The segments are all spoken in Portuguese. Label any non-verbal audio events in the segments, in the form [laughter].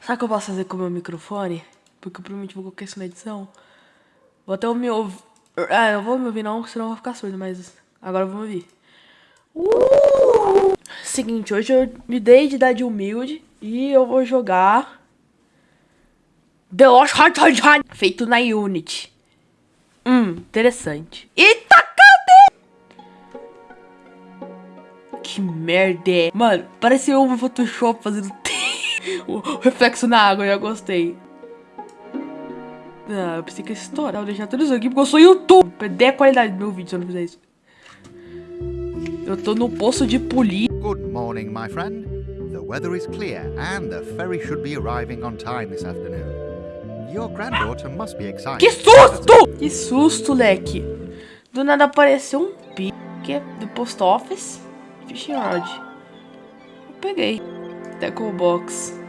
Sabe o que eu posso fazer com o meu microfone? Porque eu provavelmente vou colocar isso na edição. Vou até me ouvir. Ah, eu vou me ouvir não, senão eu vou ficar surdo, mas agora eu vou me ouvir. Uh! Seguinte, hoje eu me dei de idade humilde e eu vou jogar The Lost Hot Hot Hot feito na Unity. Hum, interessante. Eita, merda é? Mano, parece um Photoshop fazendo [laughs] o reflexo na água, eu já gostei. Ah, eu pensei que ia estourar. Vou deixar tudo isso aqui porque eu sou YouTube. Perder a qualidade do meu vídeo se eu não fizer isso. Eu tô no poço de polir. Good morning, my friend. The weather is clear and the ferry should be arriving on time this afternoon. Your granddaughter must be excited. Que susto! Que susto, leque. Do nada apareceu um pique do post office. Fishing rod. Eu peguei. Tackle box.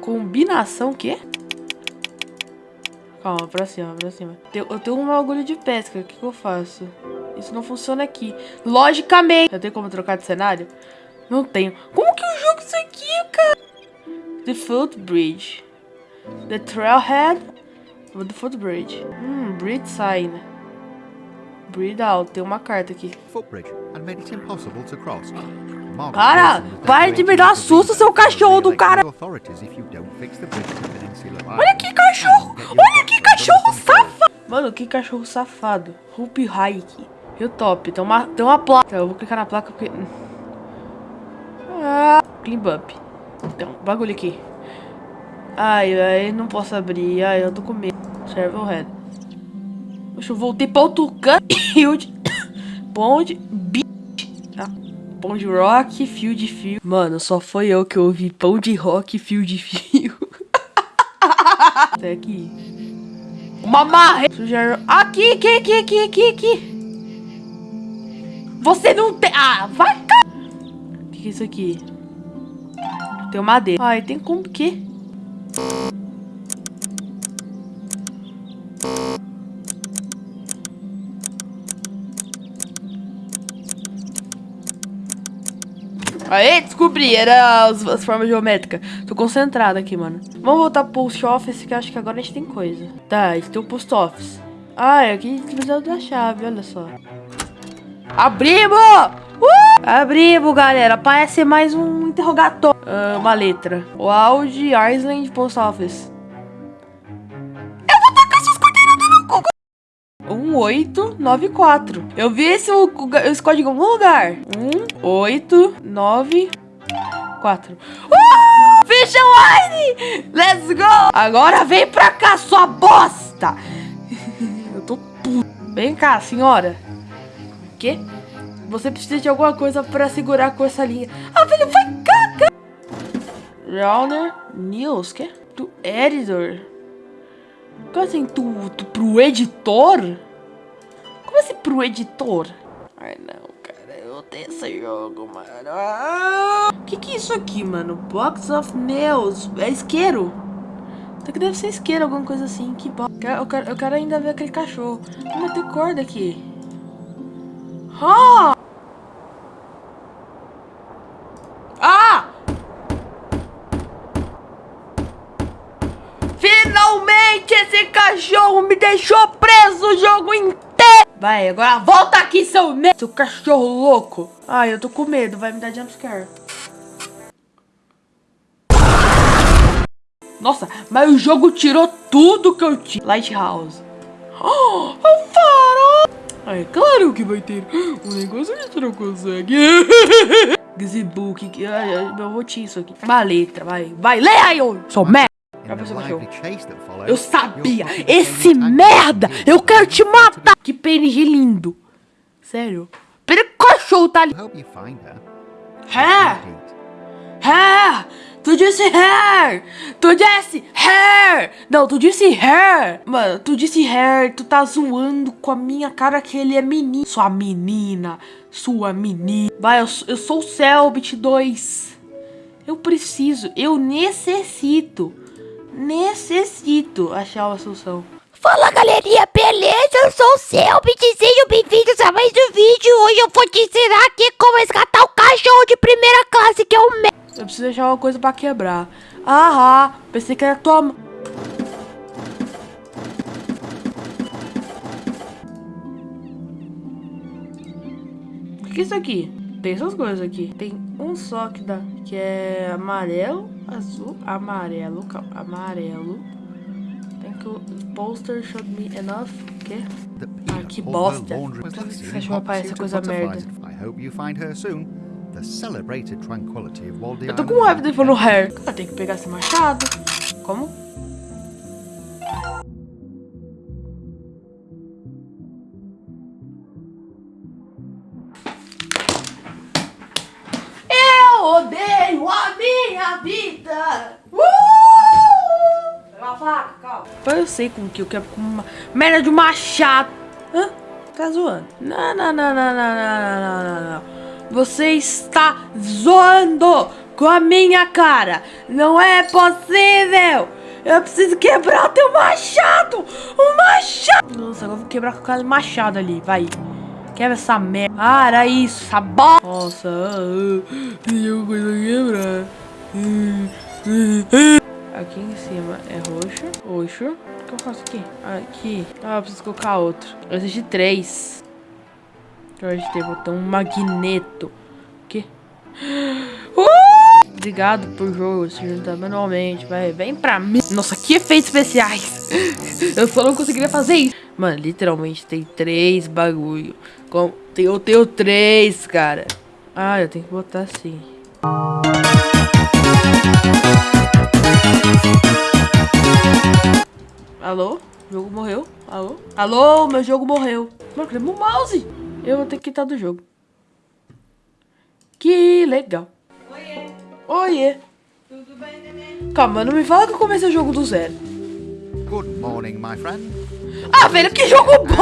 Combinação o quê? Calma, pra cima, pra cima. Eu tenho um bagulho de pesca. O que, que eu faço? Isso não funciona aqui. Logicamente. Eu tenho como trocar de cenário? Não tenho. Como que eu jogo isso aqui, cara? The Footbridge. The Trailhead. The Footbridge. Hum, Bridge Sign. Breathe out. Tem uma carta aqui. Cara, para de me dar susto, seu cachorro do cara. Olha que cachorro. Olha que cachorro safado. Mano, que cachorro safado. Hoop Hike. E o top. Tem uma, tem uma placa. Eu vou clicar na placa porque... Ah, clean up. Tem um bagulho aqui. Ai, ai, não posso abrir. Ai, eu tô com medo. Server head. Deixa eu voltei pra outro canto. Ponte. Pão de rock, fio de fio. Mano, só foi eu que ouvi pão de rock, fio de fio. Até aqui. Uma. Sujar... Aqui, aqui, aqui, aqui, aqui, aqui. Você não tem... Ah, vai que, é isso aqui? Tem madeira. Ai, tem como que? Aê, descobri, era as, as, formas geométricas. Tô concentrado aqui, mano. Vamos voltar pro post office, que acho que agora a gente tem coisa. Tá, esse tem o post office. Ah, é aqui precisa da chave, olha só. Abrimos! Uh! Abrimos, galera. Parece mais um interrogatório. Uh, uma letra. Wild Island Post Office. 1894. Eu vi esse, esse código em algum lugar. 1894. Uh! Fish Line! Let's go! Agora vem pra cá, sua bosta! [laughs] Eu tô puto. Vem cá, senhora. O quê? Você precisa de alguma coisa pra segurar com essa linha. Ah, velho, vai cá, cara! News, que? Do editor. Como assim, tu, tu pro editor? Como assim pro editor? Ai, não, cara, eu odeio esse jogo, mano. Ah! Que que é isso aqui, mano? Box of Nails. É isqueiro? Até que deve ser isqueiro, alguma coisa assim. Que bo... eu, quero, eu quero ainda ver aquele cachorro. Vamos ter corda aqui. Ah! Finalmente esse cachorro me deixou preso o jogo inteiro. Vai, agora volta aqui, seu me... Seu cachorro louco. Ai, eu tô com medo. Vai me dar jumpscare. Nossa, mas o jogo tirou tudo que eu tinha. Lighthouse. Oh, [gasps] o farol. É claro que vai ter [gasps] um negócio que tu não consegue. [laughs] Gazebook. Eu vou te isso aqui. Uma letra, vai. Vai, lê aí, ô. Sou merda. Eu sabia! Esse merda! Eu quero te matar! Que PNG lindo! Sério? Pera cachorro tá ali! Hair! Hair! Tu disse hair! Tu disse hair! Não, tu disse hair! Mano, tu disse hair, tu tá zoando com a minha cara que ele é menino. Sua menina, sua menina. Vai, eu, eu sou o Selbit 2. Eu preciso, eu necessito necessito achar uma solução. Fala galerinha, beleza? Eu sou o Selby, sejam bem-vindos a mais um vídeo. Hoje eu vou te ensinar aqui como resgatar o cachorro de primeira classe, que é o me... preciso achar uma coisa pra quebrar. Ah, pensei que era tua... O que é isso aqui? tem essas coisas aqui. Tem um só que dá, que é amarelo, azul, amarelo, calma, amarelo. Tem que o poster showed me enough, ah, que? Ah, que bosta. Por que você achou pai essa coisa merda? Eu tô com raiva de no hair. Ah, tem que pegar esse machado. Como? Minha vida! Uh! Pega uma faca, calma. Eu sei com que eu quero com uma merda de machado. Hã? Tá zoando? Não, não, não, não, não, não, não, não, não. Você está zoando com a minha cara. Não é possível. Eu preciso quebrar teu machado. O machado. Nossa, agora eu vou quebrar com aquele machado ali. Vai. Quebra essa merda. Era isso. Essa bosta. Nossa. Alguma O que eu faço aqui? Aqui. Ah, eu preciso colocar outro. Eu assisti três. Eu tem botão magneto. O quê? [gasps] Uh! Obrigado por jogo se juntar manualmente. Vai, vem pra mim. Nossa, que efeitos especiais. [laughs] eu só não conseguiria fazer isso. Mano, literalmente tem três bagulho. Com, eu tenho três, cara. Ah, eu tenho que botar assim. Alô? O jogo morreu? Alô? Alô? Meu jogo morreu. Mano, cadê meu mouse? Eu vou ter que quitar do jogo. Que legal. Oiê. Oiê. Tudo bem, neném? Calma, não me fala que eu comecei o jogo do zero. Good morning, my friend. Ah, velho, que jogo bom!